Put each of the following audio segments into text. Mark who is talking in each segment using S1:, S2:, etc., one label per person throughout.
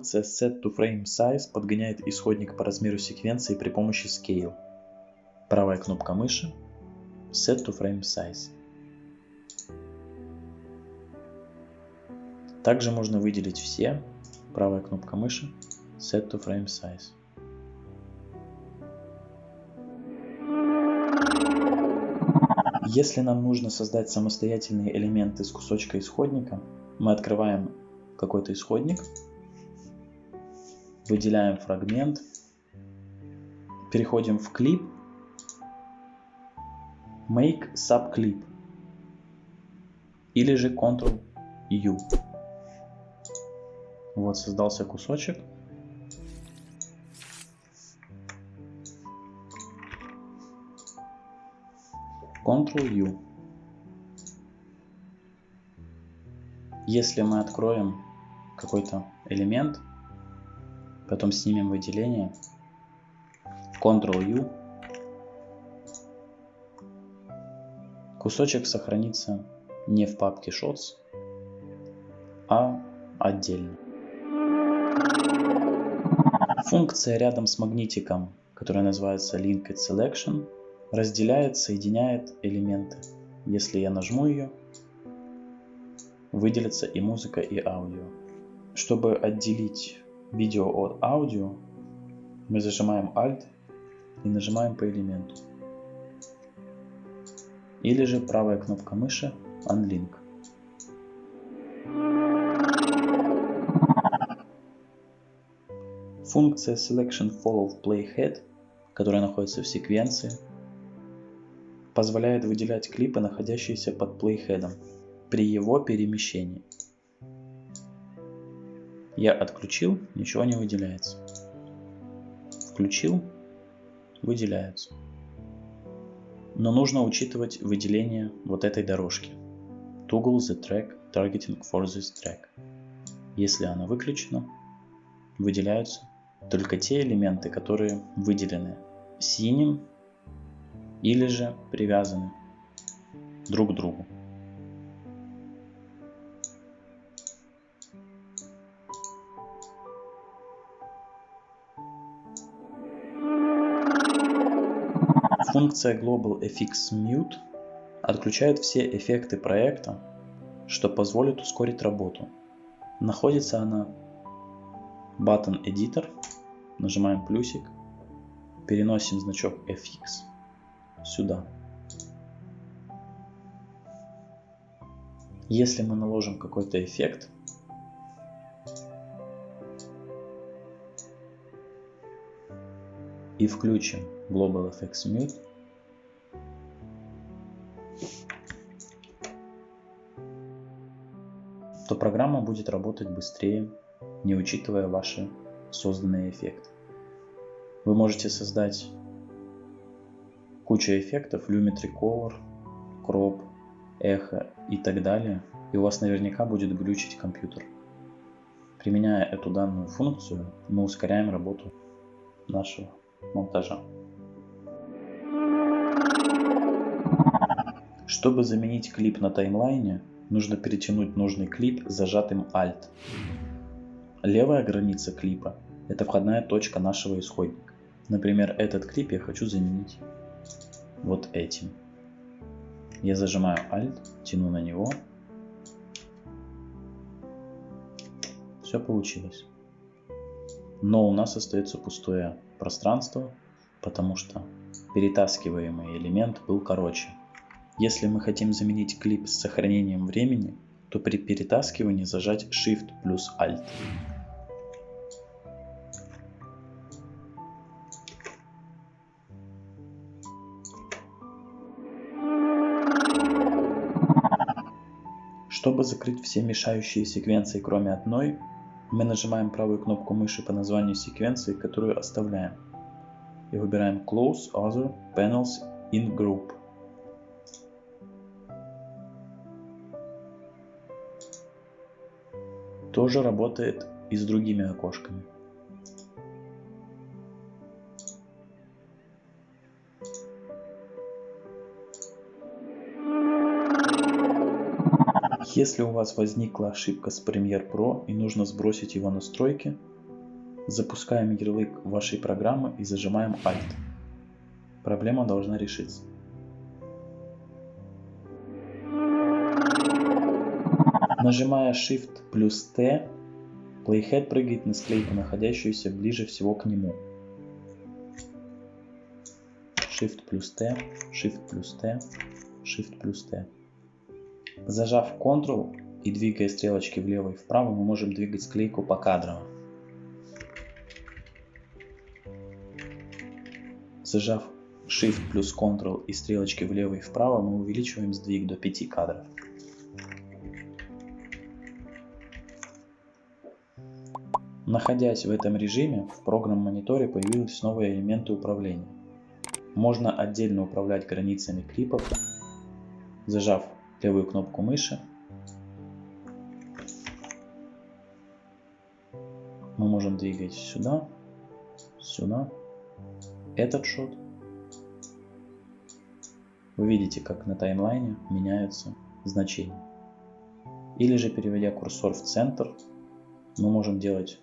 S1: Функция SetToFrameSize подгоняет исходник по размеру секвенции при помощи Scale. Правая кнопка мыши SetToFrameSize. Также можно выделить все. Правая кнопка мыши SetToFrameSize. Если нам нужно создать самостоятельные элементы из кусочка исходника, мы открываем какой-то исходник, выделяем фрагмент, переходим в клип, Make Subclip или же Ctrl-U. Вот создался кусочек. Ctrl-U. Если мы откроем какой-то элемент, потом снимем выделение, Ctrl-U, кусочек сохранится не в папке Shots, а отдельно. Функция рядом с магнитиком, которая называется Linked Selection, разделяет, соединяет элементы. Если я нажму ее, выделится и музыка, и аудио. Чтобы отделить видео от аудио, мы зажимаем Alt и нажимаем по элементу. Или же правая кнопка мыши Unlink. Функция Selection Follow Playhead, которая находится в секвенции, позволяет выделять клипы, находящиеся под плейхедом, при его перемещении. Я отключил, ничего не выделяется. Включил, выделяется. Но нужно учитывать выделение вот этой дорожки. Toggle the track targeting for this track. Если она выключена, выделяются только те элементы, которые выделены синим или же привязаны друг к другу. Функция Global FX Mute отключает все эффекты проекта, что позволит ускорить работу. Находится она Button Editor, нажимаем плюсик, переносим значок FX сюда. Если мы наложим какой-то эффект, и включим Global FX Mute, то программа будет работать быстрее, не учитывая ваши созданные эффекты. Вы можете создать куча эффектов, Lumetri Color, Crop, Echo и так далее, и у вас наверняка будет глючить компьютер. Применяя эту данную функцию, мы ускоряем работу нашего монтажа. Чтобы заменить клип на таймлайне, нужно перетянуть нужный клип зажатым Alt. Левая граница клипа – это входная точка нашего исходника. Например, этот клип я хочу заменить вот этим. Я зажимаю Alt, тяну на него. Все получилось. Но у нас остается пустое пространство, потому что перетаскиваемый элемент был короче. Если мы хотим заменить клип с сохранением времени, то при перетаскивании зажать Shift плюс Alt. Чтобы закрыть все мешающие секвенции, кроме одной, мы нажимаем правую кнопку мыши по названию секвенции, которую оставляем. И выбираем Close Other Panels in Group. Тоже работает и с другими окошками. Если у вас возникла ошибка с Premiere Pro и нужно сбросить его настройки, Запускаем ярлык вашей программы и зажимаем Alt. Проблема должна решиться. Нажимая Shift плюс T, Playhead прыгает на склейку, находящуюся ближе всего к нему. Shift плюс T, Shift плюс T, Shift плюс T. Зажав Ctrl и двигая стрелочки влево и вправо, мы можем двигать склейку по покадрово. Зажав Shift плюс Ctrl и стрелочки влево и вправо, мы увеличиваем сдвиг до 5 кадров. Находясь в этом режиме, в программ-мониторе появились новые элементы управления. Можно отдельно управлять границами клипов, зажав левую кнопку мыши. Мы можем двигать сюда, сюда, этот шот. Вы видите, как на таймлайне меняются значения. Или же переводя курсор в центр, мы можем делать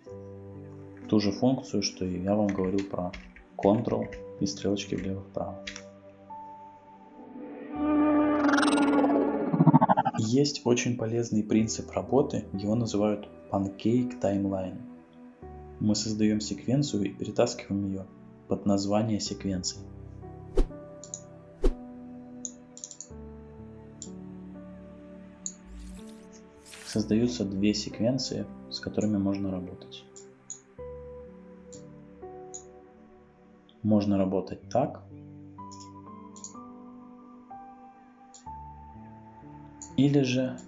S1: ту же функцию, что и я вам говорил про Ctrl и стрелочки влево-вправо. Есть очень полезный принцип работы, его называют Pancake Timeline. Мы создаем секвенцию и перетаскиваем ее под название секвенции. Создаются две секвенции, с которыми можно работать. Можно работать так. Или же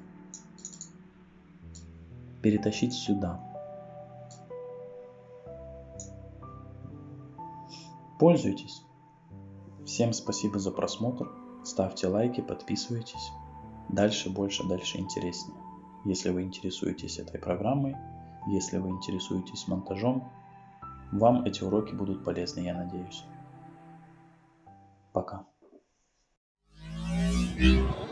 S1: перетащить сюда. Пользуйтесь. Всем спасибо за просмотр. Ставьте лайки, подписывайтесь. Дальше больше, дальше интереснее. Если вы интересуетесь этой программой, если вы интересуетесь монтажом, вам эти уроки будут полезны, я надеюсь. Пока. thank you